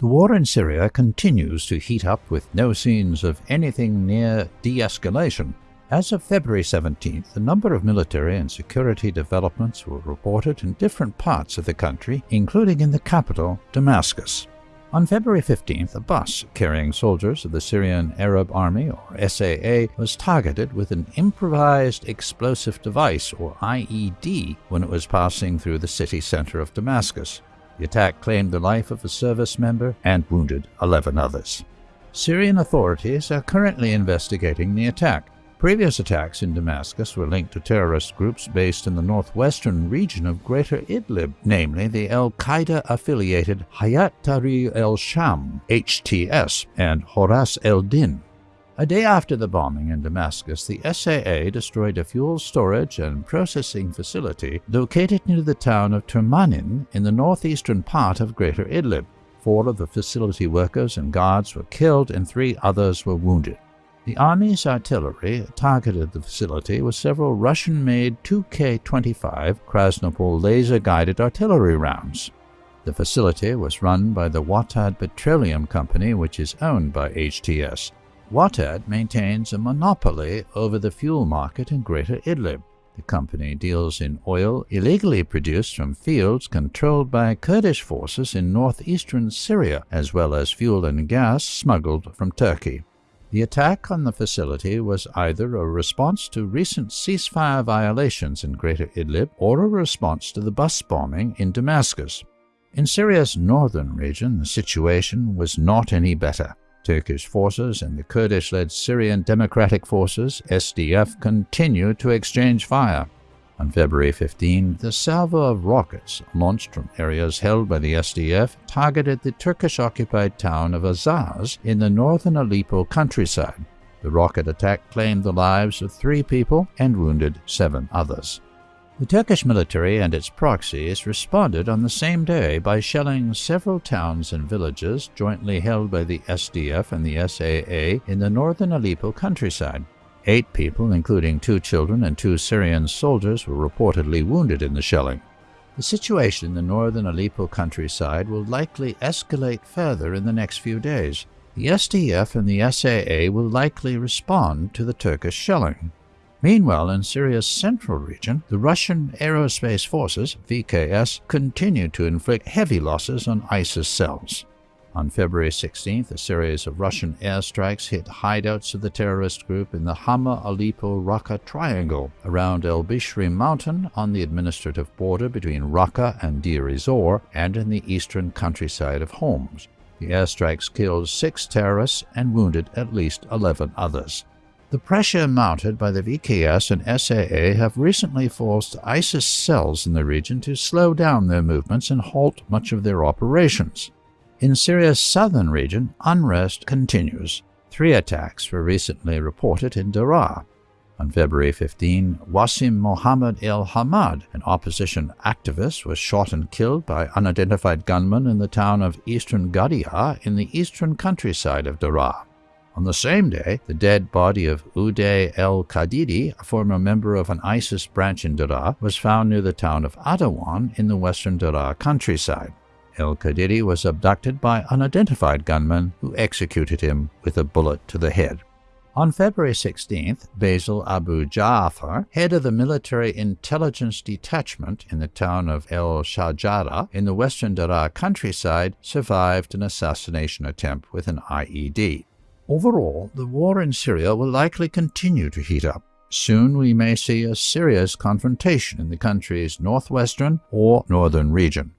The war in Syria continues to heat up with no signs of anything near de-escalation. As of February 17th, a number of military and security developments were reported in different parts of the country, including in the capital, Damascus. On February 15th, a bus carrying soldiers of the Syrian Arab Army, or SAA, was targeted with an improvised explosive device, or IED, when it was passing through the city center of Damascus. The attack claimed the life of a service member and wounded 11 others. Syrian authorities are currently investigating the attack. Previous attacks in Damascus were linked to terrorist groups based in the northwestern region of Greater Idlib, namely the Al Qaeda affiliated Hayat Tahrir al Sham (HTS) and Horas el Din. A day after the bombing in Damascus, the SAA destroyed a fuel storage and processing facility located near the town of Turmanin in the northeastern part of Greater Idlib. Four of the facility workers and guards were killed and three others were wounded. The Army's artillery targeted the facility with several Russian-made 2K-25 Krasnopol laser-guided artillery rounds. The facility was run by the Wattad Petroleum Company, which is owned by HTS. Wattad maintains a monopoly over the fuel market in Greater Idlib. The company deals in oil illegally produced from fields controlled by Kurdish forces in northeastern Syria, as well as fuel and gas smuggled from Turkey. The attack on the facility was either a response to recent ceasefire violations in Greater Idlib or a response to the bus bombing in Damascus. In Syria's northern region, the situation was not any better. Turkish forces and the Kurdish-led Syrian Democratic Forces, SDF, continued to exchange fire. On February 15, the salvo of rockets launched from areas held by the SDF targeted the Turkish-occupied town of Azaz in the northern Aleppo countryside. The rocket attack claimed the lives of three people and wounded seven others. The Turkish military and its proxies responded on the same day by shelling several towns and villages jointly held by the SDF and the SAA in the northern Aleppo countryside. Eight people, including two children and two Syrian soldiers, were reportedly wounded in the shelling. The situation in the northern Aleppo countryside will likely escalate further in the next few days. The SDF and the SAA will likely respond to the Turkish shelling. Meanwhile, in Syria's central region, the Russian Aerospace Forces, VKS, continued to inflict heavy losses on ISIS cells. On February 16th, a series of Russian airstrikes hit hideouts of the terrorist group in the Hama Aleppo Raqqa Triangle around El Bishri mountain on the administrative border between Raqqa and Deir ez-Zor and in the eastern countryside of Homs. The airstrikes killed six terrorists and wounded at least 11 others. The pressure mounted by the VKS and SAA have recently forced ISIS cells in the region to slow down their movements and halt much of their operations. In Syria's southern region, unrest continues. Three attacks were recently reported in Daraa. On February 15, Wasim Mohammed El Hamad, an opposition activist, was shot and killed by unidentified gunmen in the town of Eastern Ghadia in the eastern countryside of Daraa. On the same day, the dead body of Uday el-Kadidi, a former member of an ISIS branch in Daraa, was found near the town of Adawan in the western Daraa countryside. El-Kadidi was abducted by unidentified gunmen who executed him with a bullet to the head. On February 16th, Basil Abu Ja'far, head of the military intelligence detachment in the town of El Shajara in the western Daraa countryside, survived an assassination attempt with an IED. Overall, the war in Syria will likely continue to heat up. Soon we may see a serious confrontation in the country's northwestern or northern region.